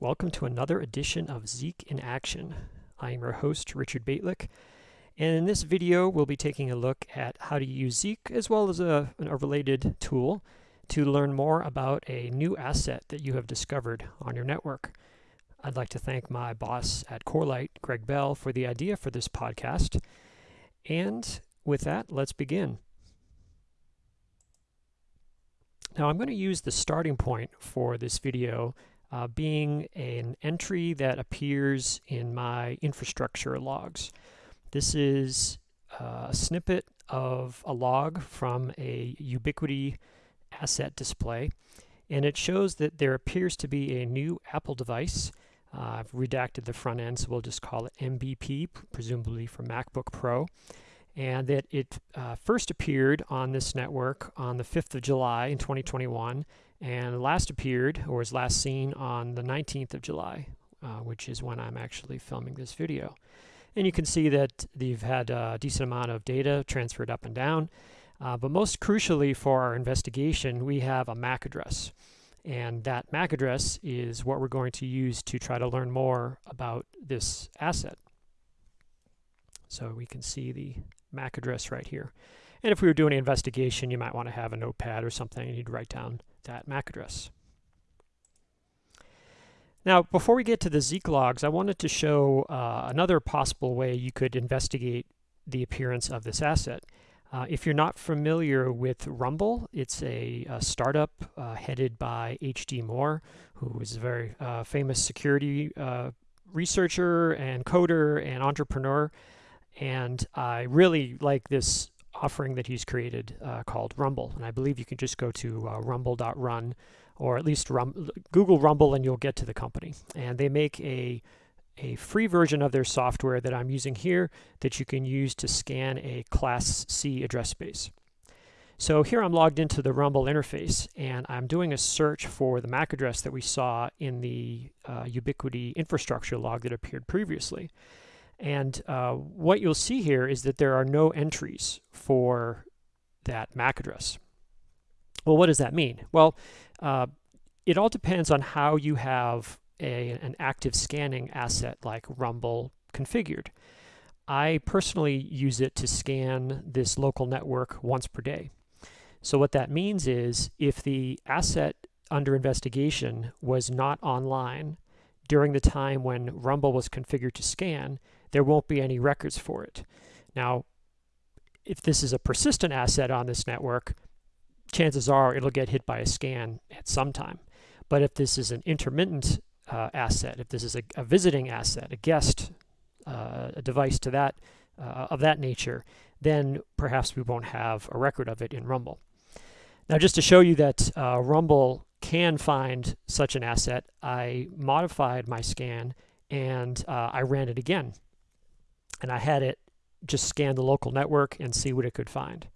Welcome to another edition of Zeek in Action. I am your host, Richard Bejtlich, and in this video we'll be taking a look at how to use Zeek as well as a, a related tool to learn more about a new asset that you have discovered on your network. I'd like to thank my boss at Corelight, Greg Bell, for the idea for this podcast. And with that, let's begin. Now I'm going to use the starting point for this video uh, being an entry that appears in my infrastructure logs. This is uh, a snippet of a log from a Ubiquiti asset display, and it shows that there appears to be a new Apple device. Uh, I've redacted the front end, so we'll just call it MBP, presumably for MacBook Pro and that it uh, first appeared on this network on the 5th of July in 2021 and last appeared or was last seen on the 19th of July, uh, which is when I'm actually filming this video. And you can see that they've had a decent amount of data transferred up and down. Uh, but most crucially for our investigation, we have a MAC address. And that MAC address is what we're going to use to try to learn more about this asset. So we can see the MAC address right here. And if we were doing an investigation, you might want to have a notepad or something and you'd write down that MAC address. Now, before we get to the Zeek logs, I wanted to show uh, another possible way you could investigate the appearance of this asset. Uh, if you're not familiar with Rumble, it's a, a startup uh, headed by H.D. Moore, who is a very uh, famous security uh, researcher and coder and entrepreneur. And I really like this offering that he's created uh, called Rumble. And I believe you can just go to uh, rumble.run or at least rum Google Rumble and you'll get to the company. And they make a, a free version of their software that I'm using here that you can use to scan a Class C address space. So here I'm logged into the Rumble interface and I'm doing a search for the MAC address that we saw in the uh, Ubiquiti infrastructure log that appeared previously. And uh, what you'll see here is that there are no entries for that MAC address. Well, what does that mean? Well, uh, it all depends on how you have a, an active scanning asset like Rumble configured. I personally use it to scan this local network once per day. So what that means is if the asset under investigation was not online during the time when Rumble was configured to scan, there won't be any records for it. Now, if this is a persistent asset on this network, chances are it'll get hit by a scan at some time. But if this is an intermittent uh, asset, if this is a, a visiting asset, a guest, uh, a device to that uh, of that nature, then perhaps we won't have a record of it in Rumble. Now, just to show you that uh, Rumble can find such an asset, I modified my scan and uh, I ran it again and I had it just scan the local network and see what it could find.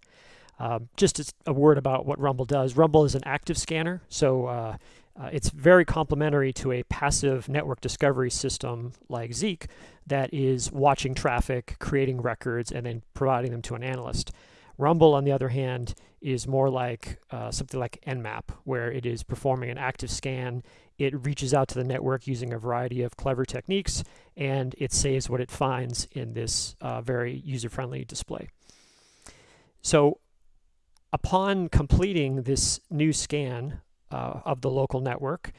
Um, just a word about what Rumble does. Rumble is an active scanner, so uh, uh, it's very complementary to a passive network discovery system like Zeek that is watching traffic, creating records, and then providing them to an analyst. Rumble, on the other hand, is more like uh, something like Nmap, where it is performing an active scan. It reaches out to the network using a variety of clever techniques, and it saves what it finds in this uh, very user-friendly display. So upon completing this new scan uh, of the local network,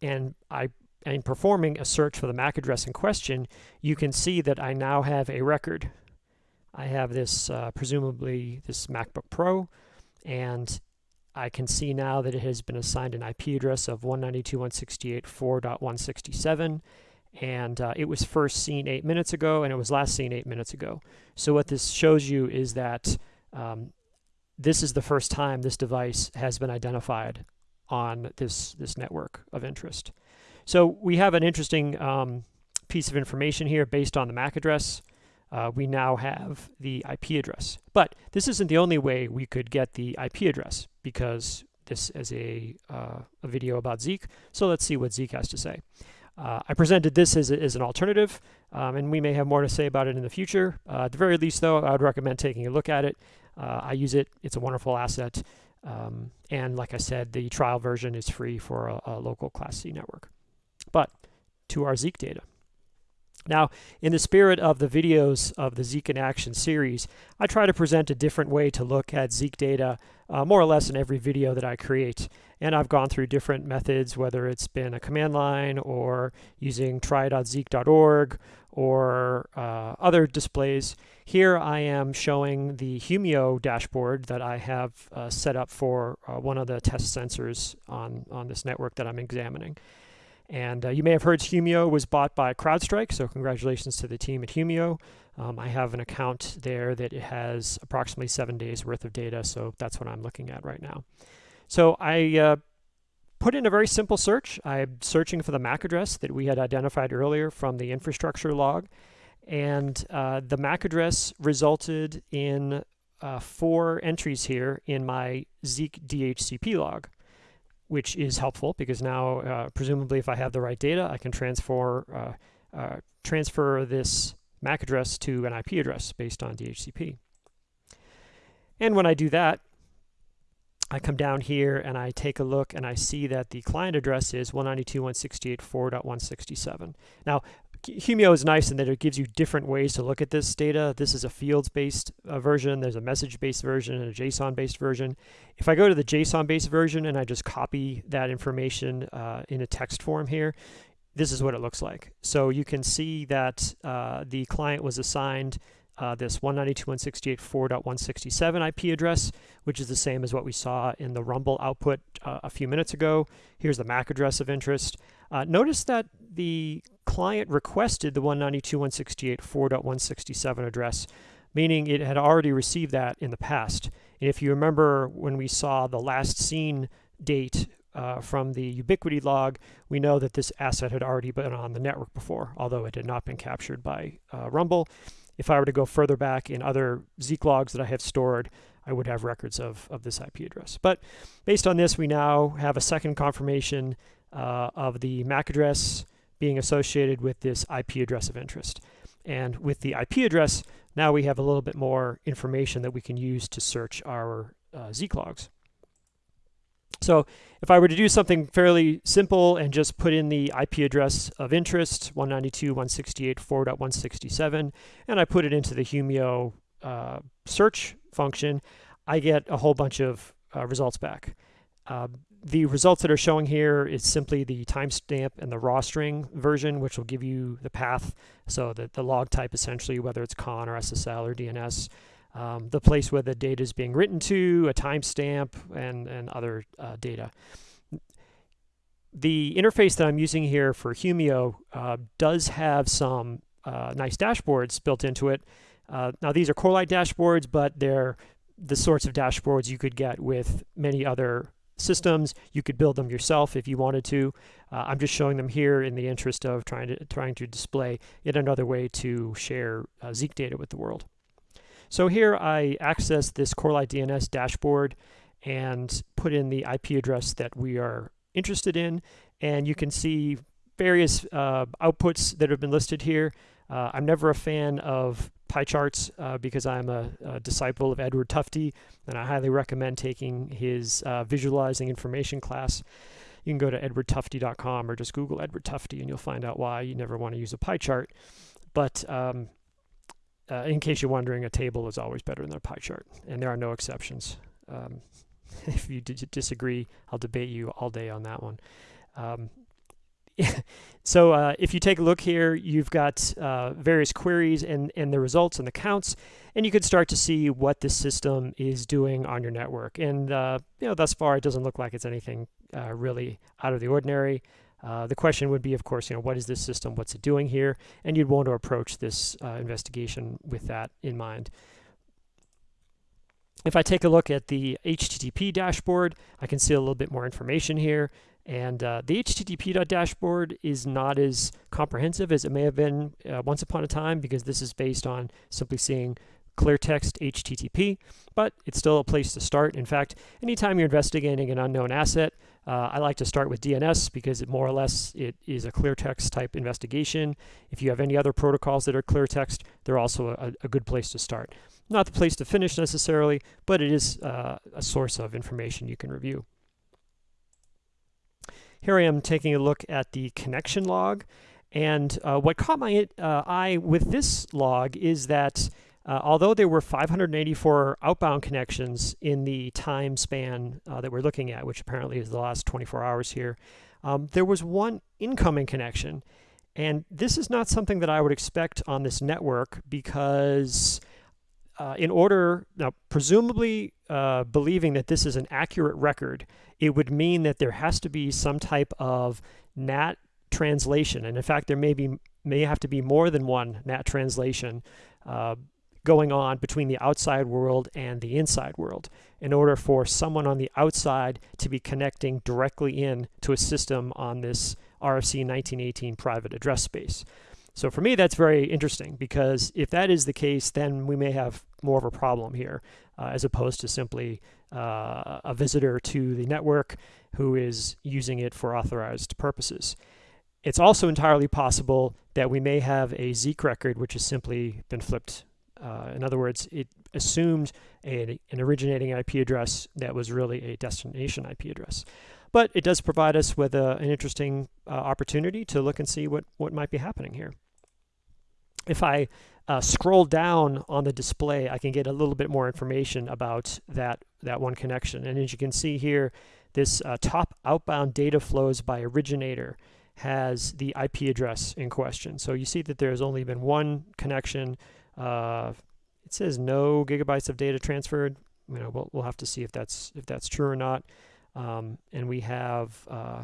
and I and performing a search for the MAC address in question, you can see that I now have a record I have this, uh, presumably this MacBook Pro, and I can see now that it has been assigned an IP address of 192.168.4.167, and uh, it was first seen eight minutes ago, and it was last seen eight minutes ago. So what this shows you is that um, this is the first time this device has been identified on this, this network of interest. So we have an interesting um, piece of information here based on the MAC address uh, we now have the IP address. But this isn't the only way we could get the IP address because this is a, uh, a video about Zeek. So let's see what Zeek has to say. Uh, I presented this as, as an alternative, um, and we may have more to say about it in the future. Uh, at the very least, though, I would recommend taking a look at it. Uh, I use it. It's a wonderful asset. Um, and like I said, the trial version is free for a, a local Class C network. but to our Zeek data. Now, in the spirit of the videos of the Zeek in Action series, I try to present a different way to look at Zeek data uh, more or less in every video that I create. And I've gone through different methods, whether it's been a command line or using try.zeek.org or uh, other displays. Here I am showing the Humio dashboard that I have uh, set up for uh, one of the test sensors on, on this network that I'm examining. And uh, you may have heard Humio was bought by CrowdStrike, so congratulations to the team at Humio. Um, I have an account there that has approximately seven days worth of data, so that's what I'm looking at right now. So I uh, put in a very simple search. I'm searching for the MAC address that we had identified earlier from the infrastructure log. And uh, the MAC address resulted in uh, four entries here in my Zeek DHCP log which is helpful because now, uh, presumably, if I have the right data, I can transfer uh, uh, transfer this MAC address to an IP address based on DHCP. And when I do that, I come down here and I take a look and I see that the client address is 192.168.4.167. Now, Humio is nice in that it gives you different ways to look at this data. This is a fields-based uh, version. There's a message-based version and a JSON-based version. If I go to the JSON-based version and I just copy that information uh, in a text form here, this is what it looks like. So you can see that uh, the client was assigned uh, this 192.168.4.167 IP address, which is the same as what we saw in the Rumble output uh, a few minutes ago. Here's the MAC address of interest. Uh, notice that the client requested the 192.168.4.167 address, meaning it had already received that in the past. And if you remember when we saw the last seen date uh, from the Ubiquiti log, we know that this asset had already been on the network before, although it had not been captured by uh, Rumble. If I were to go further back in other Zeek logs that I have stored, I would have records of, of this IP address. But based on this, we now have a second confirmation uh, of the MAC address being associated with this IP address of interest. And with the IP address, now we have a little bit more information that we can use to search our uh, Zeek logs. So if I were to do something fairly simple and just put in the IP address of interest, 192.168.4.167, and I put it into the Humio uh, search function, I get a whole bunch of uh, results back. Uh, the results that are showing here is simply the timestamp and the raw string version, which will give you the path, so that the log type essentially, whether it's CON or SSL or DNS, um, the place where the data is being written to, a timestamp, and, and other uh, data. The interface that I'm using here for Humio uh, does have some uh, nice dashboards built into it. Uh, now these are Corelight dashboards, but they're the sorts of dashboards you could get with many other systems. You could build them yourself if you wanted to. Uh, I'm just showing them here in the interest of trying to trying to display yet another way to share uh, Zeek data with the world. So here I access this Corelight DNS dashboard and put in the IP address that we are interested in. And you can see various uh, outputs that have been listed here. Uh, I'm never a fan of pie charts uh, because I'm a, a, disciple of Edward Tufte, and I highly recommend taking his uh, visualizing information class. You can go to edwardtufte.com or just Google Edward Tufte and you'll find out why you never want to use a pie chart. But um, uh, in case you're wondering, a table is always better than a pie chart, and there are no exceptions. Um, if you disagree, I'll debate you all day on that one. Um, so uh, if you take a look here, you've got uh, various queries and, and the results and the counts, and you can start to see what the system is doing on your network. And uh, you know, thus far, it doesn't look like it's anything uh, really out of the ordinary. Uh, the question would be, of course, you know, what is this system? What's it doing here? And you'd want to approach this uh, investigation with that in mind. If I take a look at the HTTP dashboard, I can see a little bit more information here. And uh, the HTTP dashboard is not as comprehensive as it may have been uh, once upon a time because this is based on simply seeing clear text HTTP, but it's still a place to start. In fact, anytime you're investigating an unknown asset, uh, I like to start with DNS because it more or less it is a clear text type investigation. If you have any other protocols that are clear text, they're also a, a good place to start. Not the place to finish necessarily, but it is uh, a source of information you can review. Here I am taking a look at the connection log. And uh, what caught my uh, eye with this log is that uh, although there were 584 outbound connections in the time span uh, that we're looking at, which apparently is the last 24 hours here, um, there was one incoming connection. And this is not something that I would expect on this network because uh, in order, now presumably uh, believing that this is an accurate record, it would mean that there has to be some type of NAT translation. And in fact, there may be may have to be more than one NAT translation uh, going on between the outside world and the inside world in order for someone on the outside to be connecting directly in to a system on this RFC 1918 private address space. So for me, that's very interesting because if that is the case, then we may have more of a problem here uh, as opposed to simply uh, a visitor to the network who is using it for authorized purposes. It's also entirely possible that we may have a Zeek record which has simply been flipped uh, in other words, it assumed a, an originating IP address that was really a destination IP address. But it does provide us with a, an interesting uh, opportunity to look and see what, what might be happening here. If I uh, scroll down on the display, I can get a little bit more information about that, that one connection. And as you can see here, this uh, top outbound data flows by originator has the IP address in question. So you see that there's only been one connection uh, it says no gigabytes of data transferred. You know, we'll, we'll have to see if that's if that's true or not. Um, and we have uh,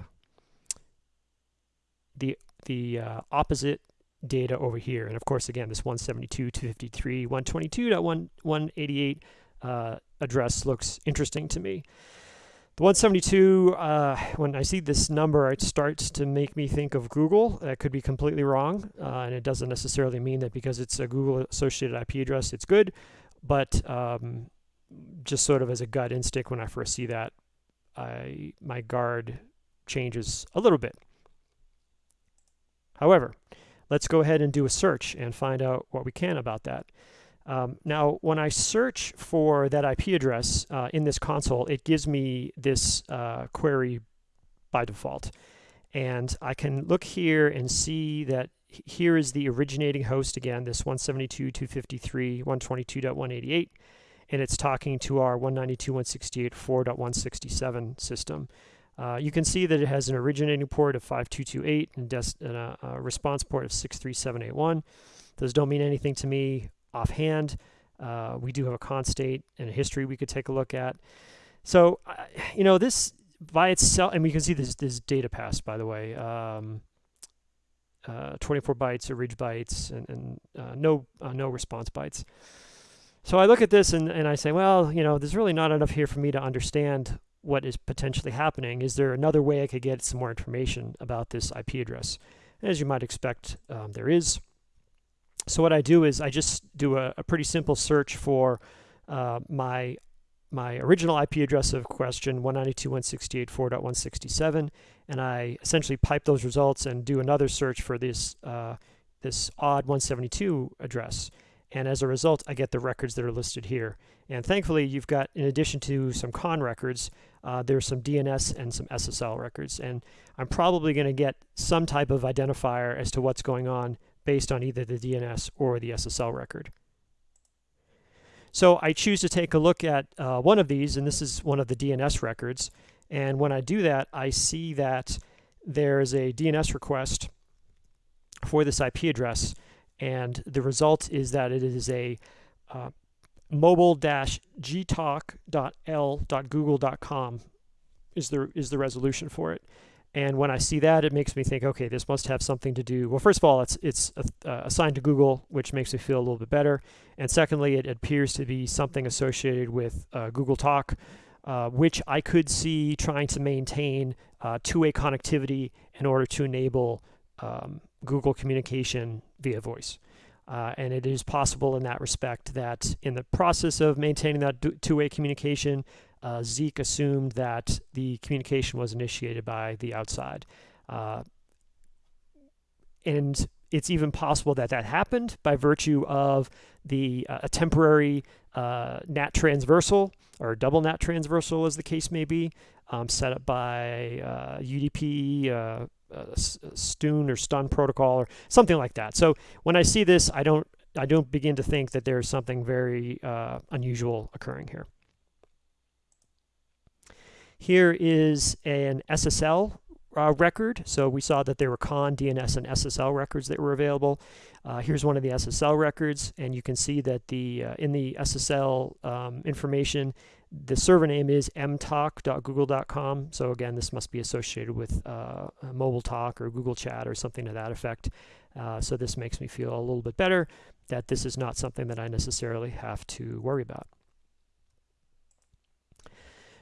the the uh, opposite data over here. And of course, again, this 172, 253, 122.188 uh, address looks interesting to me. The 172, uh, when I see this number, it starts to make me think of Google. That could be completely wrong, uh, and it doesn't necessarily mean that because it's a Google associated IP address, it's good. But um, just sort of as a gut instinct, when I first see that, I my guard changes a little bit. However, let's go ahead and do a search and find out what we can about that. Um, now, when I search for that IP address uh, in this console, it gives me this uh, query by default. And I can look here and see that here is the originating host again, this 172.253, 122.188, and it's talking to our 192.168.4.167 system. Uh, you can see that it has an originating port of 5228 and, and a, a response port of 63781. Those don't mean anything to me offhand. Uh, we do have a con state and a history we could take a look at. So, uh, you know, this by itself, and we can see this, this data pass, by the way, um, uh, 24 bytes, orig bytes, and, and uh, no, uh, no response bytes. So I look at this and, and I say, well, you know, there's really not enough here for me to understand what is potentially happening. Is there another way I could get some more information about this IP address? as you might expect, um, there is. So what I do is I just do a, a pretty simple search for uh, my my original IP address of question 192.168.4.167, and I essentially pipe those results and do another search for this uh, this odd 172 address. And as a result, I get the records that are listed here. And thankfully, you've got, in addition to some con records, uh, there's some DNS and some SSL records. And I'm probably going to get some type of identifier as to what's going on based on either the DNS or the SSL record. So I choose to take a look at uh, one of these, and this is one of the DNS records. And when I do that, I see that there's a DNS request for this IP address, and the result is that it is a uh, mobile-gtalk.l.google.com is the is the resolution for it. And when I see that, it makes me think, okay, this must have something to do. Well, first of all, it's it's uh, assigned to Google, which makes me feel a little bit better. And secondly, it appears to be something associated with uh, Google Talk, uh, which I could see trying to maintain uh, two-way connectivity in order to enable um, Google communication via voice. Uh, and it is possible in that respect that in the process of maintaining that two-way communication, uh, assumed that the communication was initiated by the outside. Uh, and it's even possible that that happened by virtue of the uh, a temporary uh, NAT transversal or double NAT transversal, as the case may be, um, set up by UDP, uh, Stun or Stun protocol or something like that. So when I see this, I don't I don't begin to think that there's something very uh, unusual occurring here. Here is an SSL uh, record. So we saw that there were CON, DNS, and SSL records that were available. Uh, here's one of the SSL records, and you can see that the uh, in the SSL um, information, the server name is mtalk.google.com. So again, this must be associated with uh, Mobile Talk or Google Chat or something to that effect. Uh, so this makes me feel a little bit better that this is not something that I necessarily have to worry about.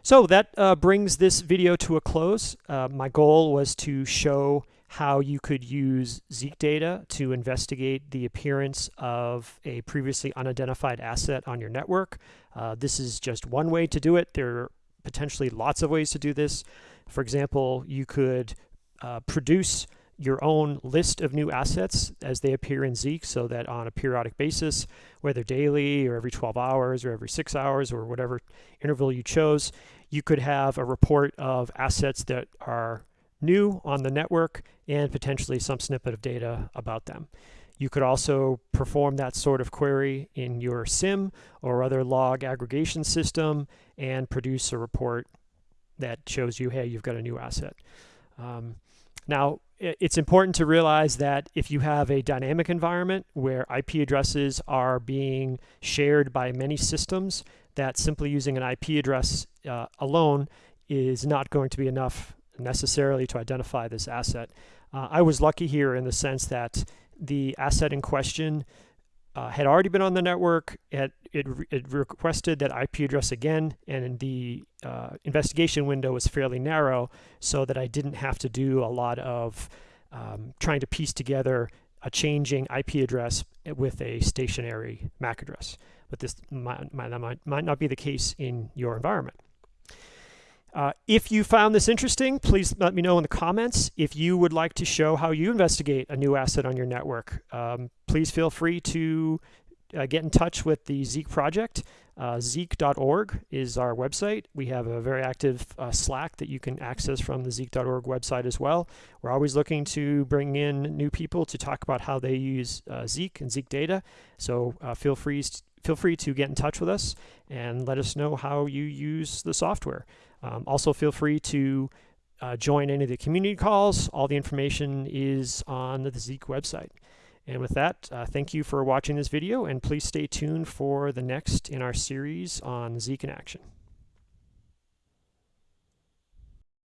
So that uh, brings this video to a close. Uh, my goal was to show how you could use Zeek data to investigate the appearance of a previously unidentified asset on your network. Uh, this is just one way to do it. There are potentially lots of ways to do this. For example, you could uh, produce your own list of new assets as they appear in Zeek so that on a periodic basis, whether daily or every 12 hours or every six hours or whatever interval you chose, you could have a report of assets that are new on the network and potentially some snippet of data about them. You could also perform that sort of query in your SIEM or other log aggregation system and produce a report that shows you, hey, you've got a new asset. Um, now, it's important to realize that if you have a dynamic environment where IP addresses are being shared by many systems, that simply using an IP address uh, alone is not going to be enough necessarily to identify this asset. Uh, I was lucky here in the sense that the asset in question uh, had already been on the network. It, it, it, requested that IP address again, and the uh, investigation window was fairly narrow so that I didn't have to do a lot of um, trying to piece together a changing IP address with a stationary MAC address. But this might, might, might, might not be the case in your environment. Uh, if you found this interesting, please let me know in the comments. If you would like to show how you investigate a new asset on your network, um, please feel free to uh, get in touch with the Zeek project. Uh, Zeek.org is our website. We have a very active uh, Slack that you can access from the Zeek.org website as well. We're always looking to bring in new people to talk about how they use uh, Zeek and Zeek data. So uh, feel free feel free to get in touch with us and let us know how you use the software. Um, also, feel free to uh, join any of the community calls. All the information is on the Zeek website. And with that, uh, thank you for watching this video, and please stay tuned for the next in our series on Zeek in Action.